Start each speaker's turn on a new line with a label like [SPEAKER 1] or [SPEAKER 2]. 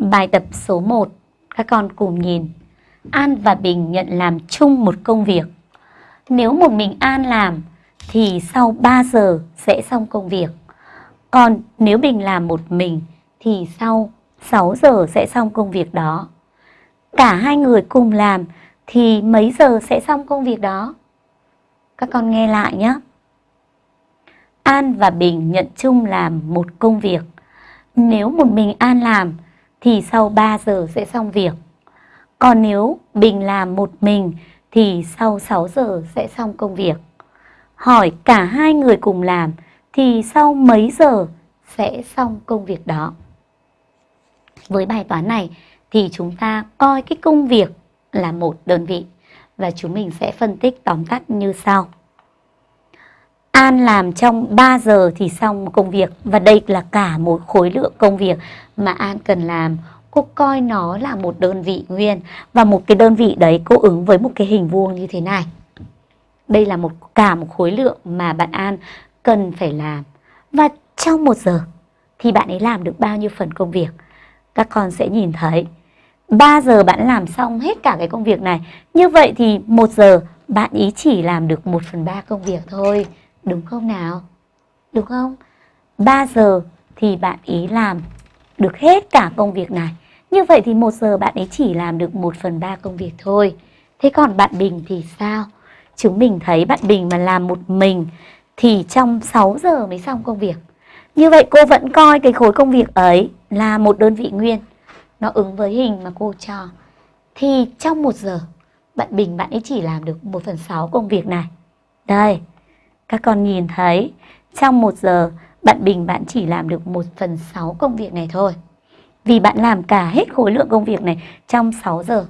[SPEAKER 1] Bài tập số 1, các con cùng nhìn. An và Bình nhận làm chung một công việc. Nếu một mình An làm thì sau 3 giờ sẽ xong công việc. Còn nếu Bình làm một mình thì sau 6 giờ sẽ xong công việc đó. Cả hai người cùng làm thì mấy giờ sẽ xong công việc đó? Các con nghe lại nhé. An và Bình nhận chung làm một công việc. Nếu một mình An làm thì sau 3 giờ sẽ xong việc. Còn nếu Bình làm một mình, thì sau 6 giờ sẽ xong công việc. Hỏi cả hai người cùng làm, thì sau mấy giờ sẽ xong công việc đó. Với bài toán này, thì chúng ta coi cái công việc là một đơn vị, và chúng mình sẽ phân tích tóm tắt như sau. An làm trong 3 giờ thì xong công việc và đây là cả một khối lượng công việc mà An cần làm. Cô coi nó là một đơn vị nguyên và một cái đơn vị đấy cô ứng với một cái hình vuông như thế này. Đây là một, cả một khối lượng mà bạn An cần phải làm. Và trong một giờ thì bạn ấy làm được bao nhiêu phần công việc? Các con sẽ nhìn thấy 3 giờ bạn làm xong hết cả cái công việc này. Như vậy thì một giờ bạn ý chỉ làm được 1 phần 3 công việc thôi. Đúng không nào? Đúng không? 3 giờ thì bạn ý làm được hết cả công việc này. Như vậy thì 1 giờ bạn ấy chỉ làm được 1 phần 3 công việc thôi. Thế còn bạn Bình thì sao? Chúng mình thấy bạn Bình mà làm một mình thì trong 6 giờ mới xong công việc. Như vậy cô vẫn coi cái khối công việc ấy là một đơn vị nguyên. Nó ứng với hình mà cô cho. Thì trong 1 giờ bạn Bình bạn ấy chỉ làm được 1 phần 6 công việc này. Đây, các con nhìn thấy, trong một giờ, bạn Bình bạn chỉ làm được 1 phần 6 công việc này thôi. Vì bạn làm cả hết khối lượng công việc này trong 6 giờ.